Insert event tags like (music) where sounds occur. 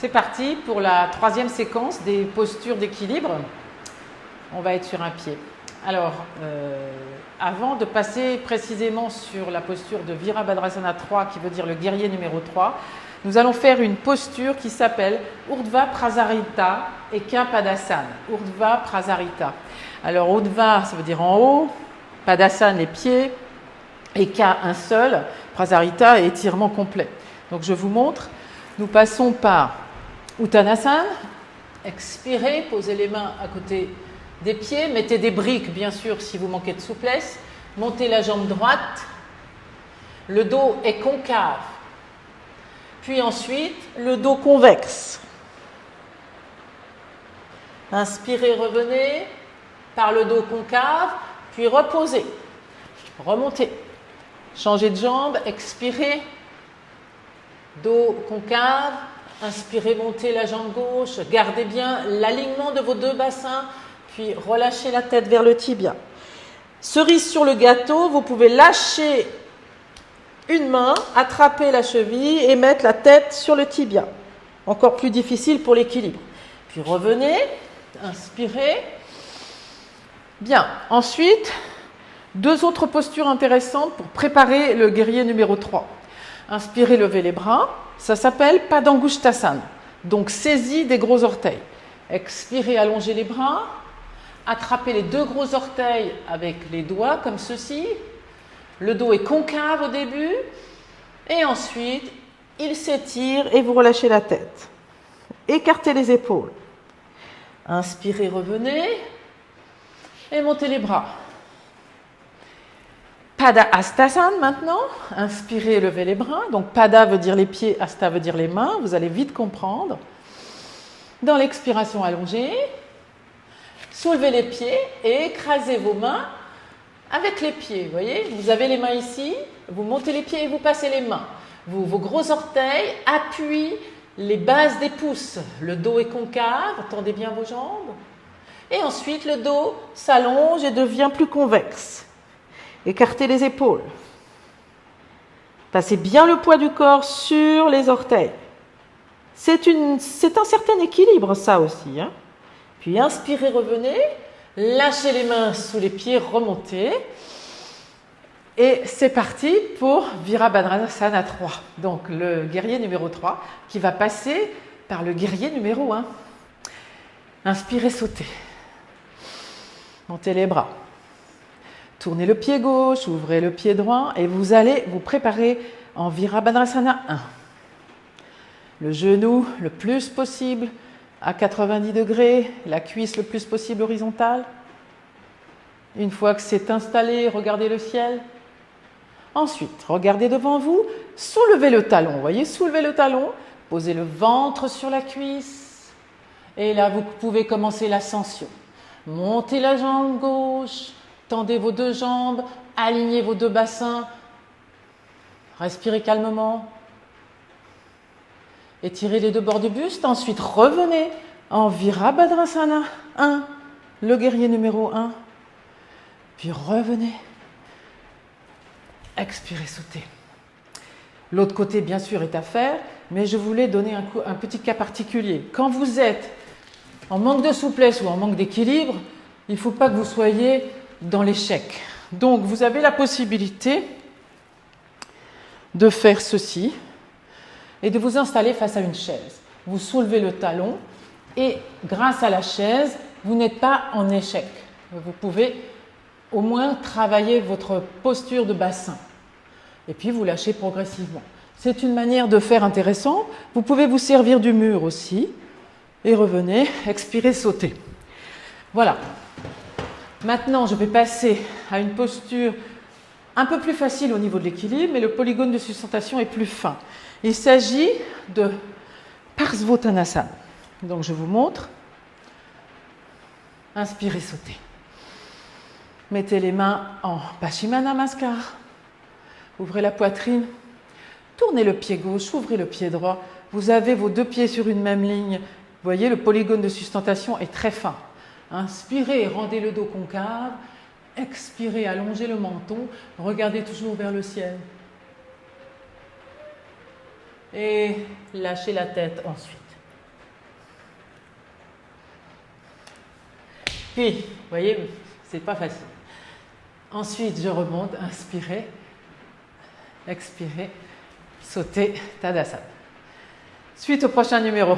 C'est parti pour la troisième séquence des postures d'équilibre. On va être sur un pied. Alors, euh, avant de passer précisément sur la posture de Virabhadrasana 3, qui veut dire le guerrier numéro 3, nous allons faire une posture qui s'appelle Urdhva Prasarita et Padasana. Urdhva Prasarita. Alors, Urdhva, ça veut dire en haut, Padasana, les pieds, et un seul, Prasarita, étirement complet. Donc, je vous montre. Nous passons par Uttanasana. Expirez, posez les mains à côté des pieds, mettez des briques, bien sûr, si vous manquez de souplesse. Montez la jambe droite. Le dos est concave. Puis ensuite, le dos convexe. Inspirez, revenez par le dos concave, puis reposez. Remontez. Changez de jambe, expirez. Dos concave, inspirez, montez la jambe gauche. Gardez bien l'alignement de vos deux bassins, puis relâchez la tête vers le tibia. Cerise sur le gâteau, vous pouvez lâcher une main, attraper la cheville et mettre la tête sur le tibia. Encore plus difficile pour l'équilibre. Puis revenez, inspirez. Bien, ensuite, deux autres postures intéressantes pour préparer le guerrier numéro 3. Inspirez, levez les bras. Ça s'appelle Padangushtasana. Donc saisie des gros orteils. Expirez, allongez les bras. Attrapez les deux gros orteils avec les doigts comme ceci. Le dos est concave au début et ensuite il s'étire et vous relâchez la tête. Écartez les épaules. Inspirez, revenez et montez les bras. Pada Astasana maintenant. Inspirez, levez les bras. Donc Pada veut dire les pieds, Asta veut dire les mains. Vous allez vite comprendre. Dans l'expiration allongée, soulevez les pieds et écrasez vos mains avec les pieds, vous voyez, vous avez les mains ici, vous montez les pieds et vous passez les mains. vos gros orteils appuient les bases des pouces. Le dos est concave, tendez bien vos jambes. Et ensuite, le dos s'allonge et devient plus convexe. Écartez les épaules. Passez bien le poids du corps sur les orteils. C'est un certain équilibre, ça aussi. Hein. Puis inspirez, revenez. Lâchez les mains sous les pieds, remontez. Et c'est parti pour Virabhadrasana 3. Donc le guerrier numéro 3 qui va passer par le guerrier numéro 1. Inspirez, sautez. Montez les bras. Tournez le pied gauche, ouvrez le pied droit et vous allez vous préparer en Virabhadrasana 1. Le genou le plus possible à 90 degrés, la cuisse le plus possible horizontale. Une fois que c'est installé, regardez le ciel. Ensuite, regardez devant vous, soulevez le talon. voyez, soulevez le talon, posez le ventre sur la cuisse. Et là, vous pouvez commencer l'ascension. Montez la jambe gauche, tendez vos deux jambes, alignez vos deux bassins. Respirez calmement. Étirez les deux bords du buste. Ensuite, revenez en Virabhadrasana 1, le guerrier numéro 1. Puis revenez. Expirez, sautez. L'autre côté, bien sûr, est à faire, mais je voulais donner un, un petit cas particulier. Quand vous êtes en manque de souplesse ou en manque d'équilibre, il ne faut pas que vous soyez dans l'échec. Donc, vous avez la possibilité de faire ceci et de vous installer face à une chaise. Vous soulevez le talon et grâce à la chaise, vous n'êtes pas en échec. Vous pouvez au moins travailler votre posture de bassin. Et puis vous lâchez progressivement. C'est une manière de faire intéressant. Vous pouvez vous servir du mur aussi. Et revenez, (laughs) expirez, sautez. Voilà. Maintenant, je vais passer à une posture un peu plus facile au niveau de l'équilibre, mais le polygone de sustentation est plus fin. Il s'agit de Parsvottanasana. Donc je vous montre. Inspirez, sautez. Mettez les mains en Paschimana Namaskar. Ouvrez la poitrine. Tournez le pied gauche, ouvrez le pied droit. Vous avez vos deux pieds sur une même ligne. Vous voyez, le polygone de sustentation est très fin. Inspirez, rendez le dos concave. Expirez, allongez le menton. Regardez toujours vers le ciel. Et lâchez la tête ensuite. Puis, vous voyez, c'est pas facile. Ensuite, je remonte, inspirez, expirez, sauter, Tadasana. Suite au prochain numéro.